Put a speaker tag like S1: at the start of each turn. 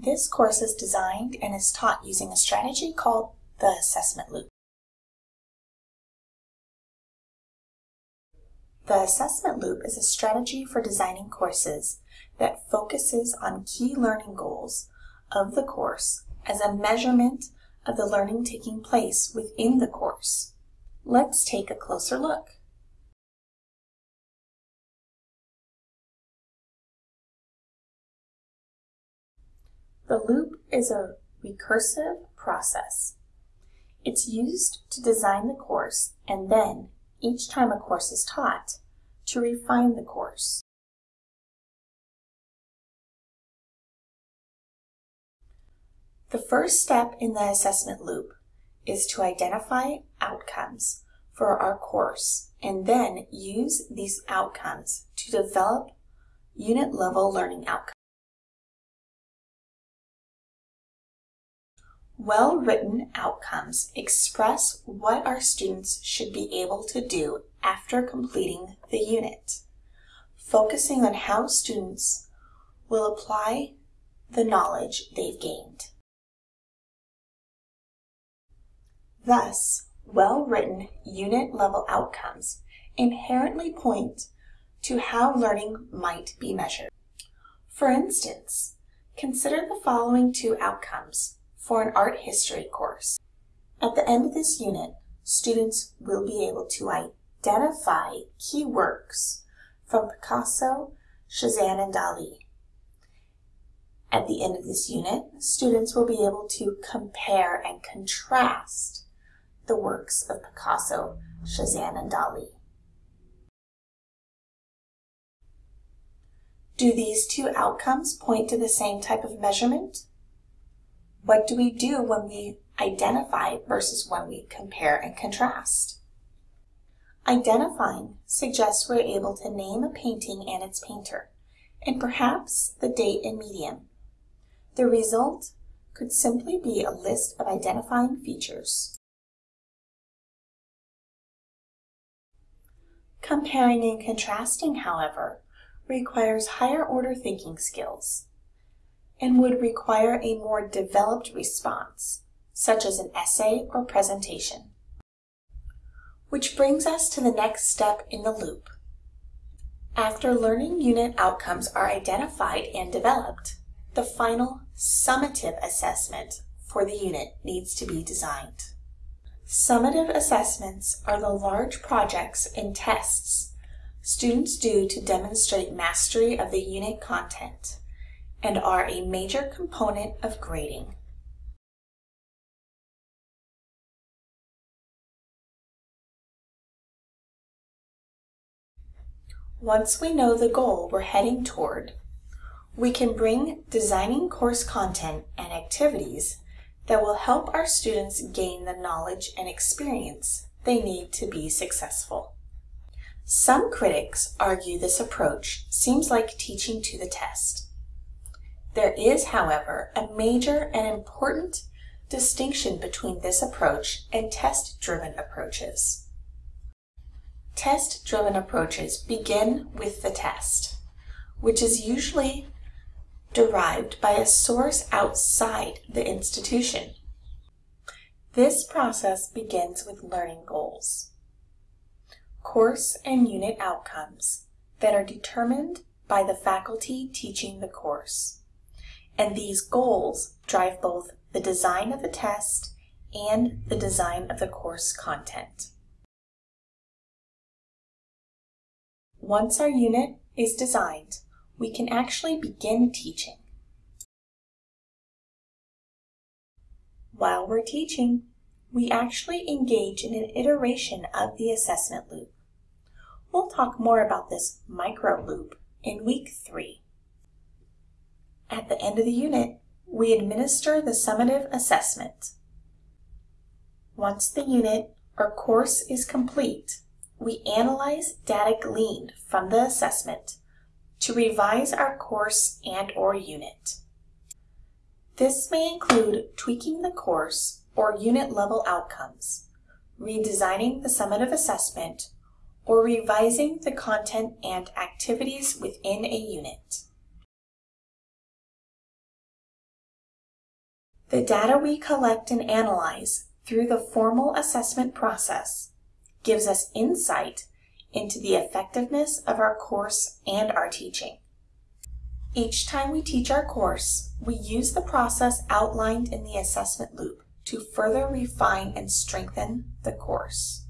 S1: This course is designed and is taught using a strategy called the assessment loop. The assessment loop is a strategy for designing courses that focuses on key learning goals of the course as a measurement of the learning taking place within the course. Let's take a closer look. The loop is a recursive process. It's used to design the course and then, each time a course is taught, to refine the course. The first step in the assessment loop is to identify outcomes for our course and then use these outcomes to develop unit level learning outcomes. Well-written outcomes express what our students should be able to do after completing the unit, focusing on how students will apply the knowledge they've gained. Thus, well-written unit-level outcomes inherently point to how learning might be measured. For instance, consider the following two outcomes for an art history course. At the end of this unit, students will be able to identify key works from Picasso, Cezanne, and Dali. At the end of this unit, students will be able to compare and contrast the works of Picasso, Cezanne, and Dali. Do these two outcomes point to the same type of measurement? What do we do when we identify versus when we compare and contrast? Identifying suggests we're able to name a painting and its painter, and perhaps the date and medium. The result could simply be a list of identifying features. Comparing and contrasting, however, requires higher order thinking skills and would require a more developed response, such as an essay or presentation. Which brings us to the next step in the loop. After learning unit outcomes are identified and developed, the final summative assessment for the unit needs to be designed. Summative assessments are the large projects and tests students do to demonstrate mastery of the unit content and are a major component of grading. Once we know the goal we're heading toward, we can bring designing course content and activities that will help our students gain the knowledge and experience they need to be successful. Some critics argue this approach seems like teaching to the test. There is, however, a major and important distinction between this approach and test-driven approaches. Test-driven approaches begin with the test, which is usually derived by a source outside the institution. This process begins with learning goals, course and unit outcomes that are determined by the faculty teaching the course and these goals drive both the design of the test and the design of the course content. Once our unit is designed, we can actually begin teaching. While we're teaching, we actually engage in an iteration of the assessment loop. We'll talk more about this micro loop in week three. At the end of the unit, we administer the summative assessment. Once the unit or course is complete, we analyze data gleaned from the assessment to revise our course and or unit. This may include tweaking the course or unit level outcomes, redesigning the summative assessment, or revising the content and activities within a unit. The data we collect and analyze through the formal assessment process gives us insight into the effectiveness of our course and our teaching. Each time we teach our course, we use the process outlined in the assessment loop to further refine and strengthen the course.